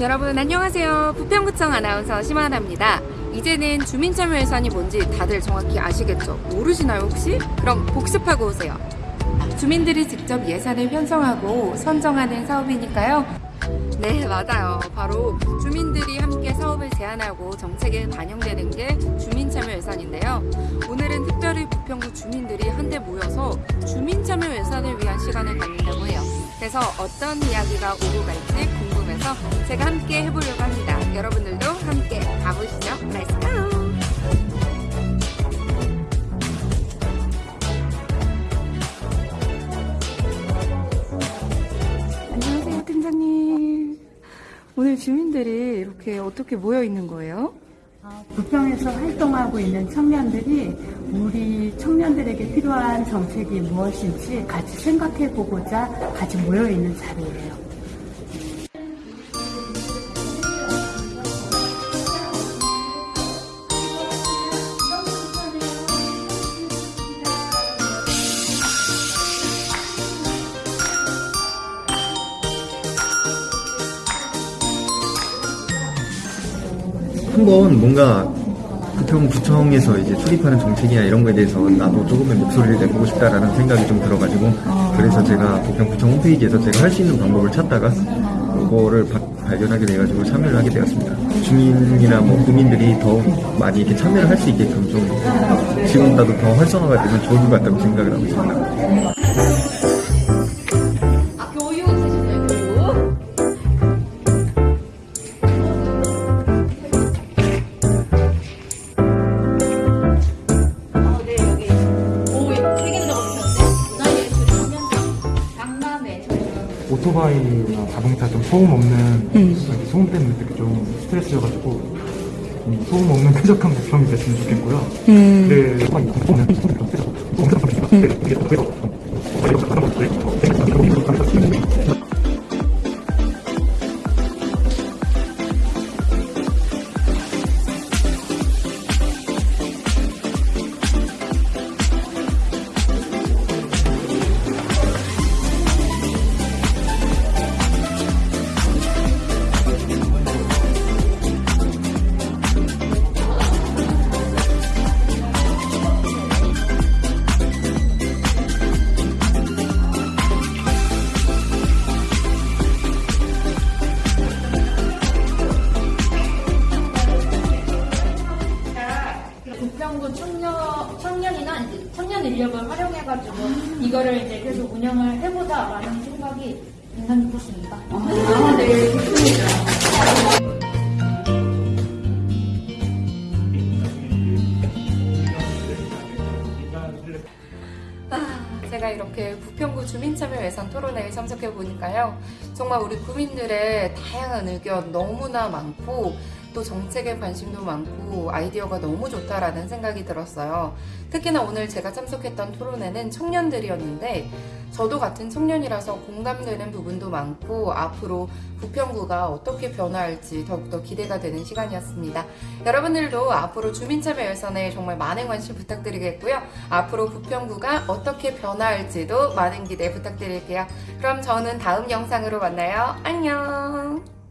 여러분 안녕하세요. 부평구청 아나운서 심하나입니다. 이제는 주민참여 예산이 뭔지 다들 정확히 아시겠죠? 모르시나요 혹시? 그럼 복습하고 오세요. 주민들이 직접 예산을 편성하고 선정하는 사업이니까요. 네, 맞아요. 바로 주민들이 사업을 제안하고 정책에 반영되는 게 주민참여 예산인데요. 오늘은 특별히 부평구 주민들이 한데 모여서 주민참여 예산을 위한 시간을 갖는다고 해요. 그래서 어떤 이야기가 오고 갈지 궁금해서 제가 함께 해보려고 합니다. 여러분들도 함께 가보시죠. Let's go! 안녕하세요, 팀장님. 오늘 주민들이 이렇게 어떻게 모여 있는 거예요? 부평에서 활동하고 있는 청년들이 우리 청년들에게 필요한 정책이 무엇인지 같이 생각해 보고자 같이 모여 있는 자리예요. 한번 뭔가 부평 구청에서 이제 수립하는 정책이나 이런 거에 대해서 나도 조금의 목소리를 내보고 싶다라는 생각이 좀 들어가지고 그래서 제가 부평 구청 홈페이지에서 제가 할 수 있는 방법을 찾다가 그거를 바- 발견하게 돼가지고 참여를 하게 되었습니다. 주민이나 뭐 국민들이 더 많이 이렇게 참여를 할 수 있게끔 좀 지금보다도 더 활성화가 되면 좋을 것 같다고 생각을 하고 있습니다. 오토바이나 자동차 좀 소음 없는 이렇게 소음 때문에 되게 좀 스트레스여가지고 음, 소음 없는 쾌적한 부평이 됐으면 좋겠고요. 네, 소음 없는 소음 좀 쾌적. 소음 쾌적한 부평. 네, 이게 더 쾌적. 부평구 청년 인력을 활용해가지고 이거를 이제 계속 운영을 해보자라는 생각이 굉장히 컸습니다. 아, 네, 좋습니다. 아, 제가 이렇게 부평구 주민참여 예산 토론회에 참석해 보니까요. 정말 우리 구민들의 다양한 의견 너무나 많고 또 정책에 관심도 많고 아이디어가 너무 좋다라는 생각이 들었어요. 특히나 오늘 제가 참석했던 토론회는 청년들이었는데 저도 같은 청년이라서 공감되는 부분도 많고 앞으로 부평구가 어떻게 변화할지 더욱더 기대가 되는 시간이었습니다. 여러분들도 앞으로 주민참여 예산에 정말 많은 관심 부탁드리겠고요. 앞으로 부평구가 어떻게 변화할지도 많은 기대 부탁드릴게요. 그럼 저는 다음 영상으로 만나요. 안녕!